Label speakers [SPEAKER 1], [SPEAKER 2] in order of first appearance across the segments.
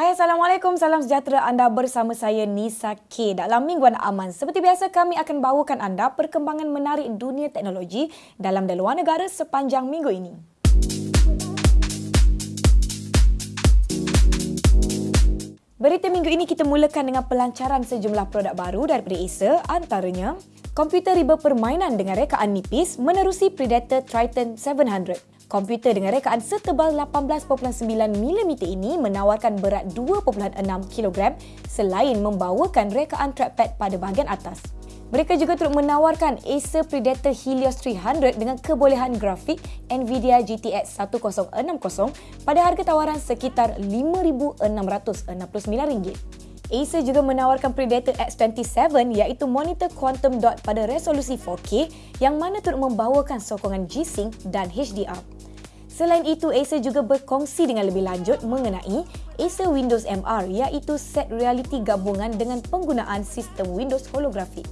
[SPEAKER 1] Hai Assalamualaikum, salam sejahtera anda bersama saya Nisa K. Dalam Mingguan Aman, seperti biasa kami akan bawakan anda perkembangan menarik dunia teknologi dalam dan luar negara sepanjang minggu ini. Berita minggu ini kita mulakan dengan pelancaran sejumlah produk baru daripada Acer, antaranya komputer riba permainan dengan rekaan nipis menerusi Predator Triton 700. Komputer dengan rekaan setebal 18.9mm ini menawarkan berat 2.6 kg selain membawakan rekaan trackpad pada bahagian atas. Mereka juga turut menawarkan Acer Predator Helios 300 dengan kebolehan grafik NVIDIA GTX 1060 pada harga tawaran sekitar RM5,669. Acer juga menawarkan Predator X27 iaitu monitor quantum dot pada resolusi 4K yang mana turut membawakan sokongan G-Sync dan HDR. Selain itu, Acer juga berkongsi dengan lebih lanjut mengenai Acer Windows MR iaitu set reality gabungan dengan penggunaan sistem Windows holographic.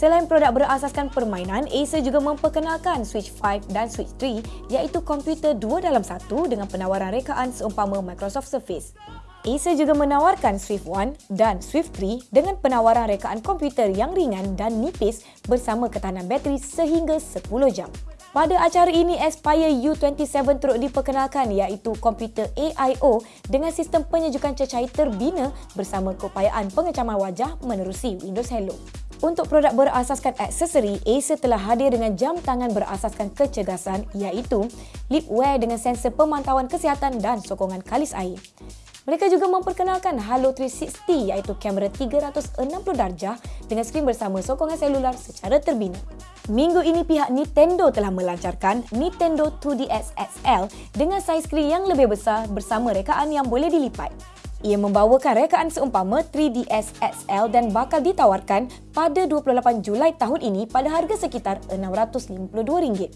[SPEAKER 1] Selain produk berasaskan permainan, Acer juga memperkenalkan Switch 5 dan Switch 3 iaitu komputer dua dalam satu dengan penawaran rekaan seumpama Microsoft Surface. Acer juga menawarkan Swift 1 dan Swift 3 dengan penawaran rekaan komputer yang ringan dan nipis bersama ketahanan bateri sehingga 10 jam. Pada acara ini, Aspire U27 turut diperkenalkan iaitu komputer AIO dengan sistem penyejukan cecair terbina bersama keupayaan pengecaman wajah menerusi Windows Hello. Untuk produk berasaskan aksesori, Acer telah hadir dengan jam tangan berasaskan kecergasan iaitu Lipwear dengan sensor pemantauan kesihatan dan sokongan kalis air. Mereka juga memperkenalkan Halo 360 iaitu kamera 360 darjah dengan skrin bersama sokongan selular secara terbina. Minggu ini pihak Nintendo telah melancarkan Nintendo 2DS XL dengan saiz skrin yang lebih besar bersama rekaan yang boleh dilipat. Ia membawakan rekaan seumpama 3DS XL dan bakal ditawarkan pada 28 Julai tahun ini pada harga sekitar RM652.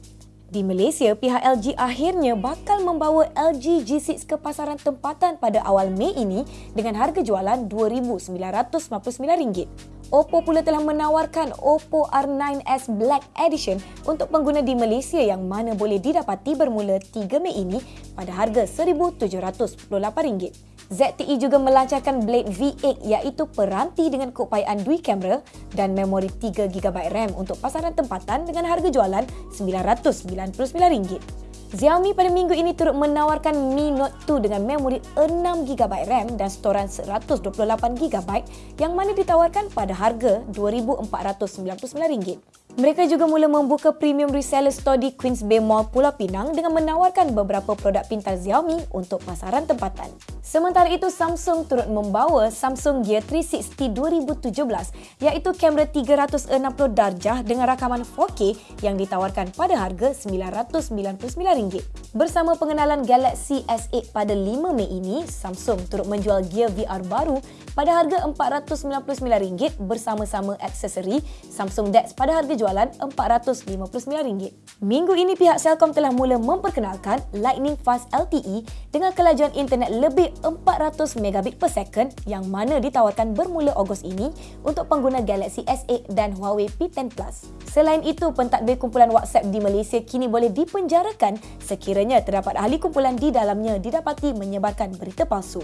[SPEAKER 1] Di Malaysia, pihak LG akhirnya bakal membawa LG G6 ke pasaran tempatan pada awal Mei ini dengan harga jualan RM2,999. Oppo pula telah menawarkan Oppo R9s Black Edition untuk pengguna di Malaysia yang mana boleh didapati bermula 3 Mei ini pada harga RM1,798. ZTE juga melancarkan Blade V8 iaitu peranti dengan keupayaan dual kamera dan memori 3GB RAM untuk pasaran tempatan dengan harga jualan RM999. Xiaomi pada minggu ini turut menawarkan Mi Note 2 dengan memori 6GB RAM dan storan 128GB yang mana ditawarkan pada harga RM2,499. Mereka juga mula membuka premium reseller store di Queens Bay Mall Pulau Pinang dengan menawarkan beberapa produk pintar Xiaomi untuk pasaran tempatan. Sementara itu, Samsung turut membawa Samsung Gear 360 2017 iaitu kamera 360 darjah dengan rakaman 4K yang ditawarkan pada harga RM999. Bersama pengenalan Galaxy S8 pada 5 Mei ini, Samsung turut menjual Gear VR baru pada harga RM499 bersama-sama aksesori Samsung DeX pada harga jualan RM459. Minggu ini pihak Celcom telah mula memperkenalkan Lightning Fast LTE dengan kelajuan internet lebih 400 megabit per second yang mana ditawarkan bermula Ogos ini untuk pengguna Galaxy S8 dan Huawei P10 Plus. Selain itu, pentadbir kumpulan WhatsApp di Malaysia kini boleh dipenjarakan sekiranya terdapat ahli kumpulan di dalamnya didapati menyebarkan berita palsu.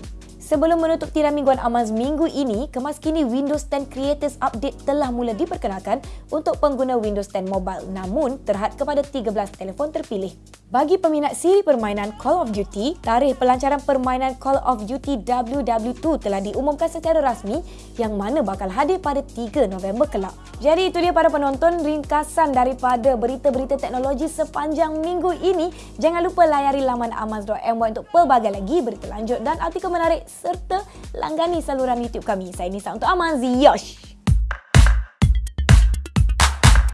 [SPEAKER 1] Sebelum menutup tirai mingguan Amaz minggu ini, kemas kini Windows 10 Creators Update telah mula diperkenalkan untuk pengguna Windows 10 Mobile namun terhad kepada 13 telefon terpilih. Bagi peminat siri permainan Call of Duty, tarikh pelancaran permainan Call of Duty WW2 telah diumumkan secara rasmi yang mana bakal hadir pada 3 November kelak. Jadi itu dia para penonton ringkasan daripada berita-berita teknologi sepanjang minggu ini. Jangan lupa layari laman amaz.my untuk pelbagai lagi berita lanjut dan artikel menarik serta langgani saluran YouTube kami. Saya Nisa untuk Amanzi. Yosh!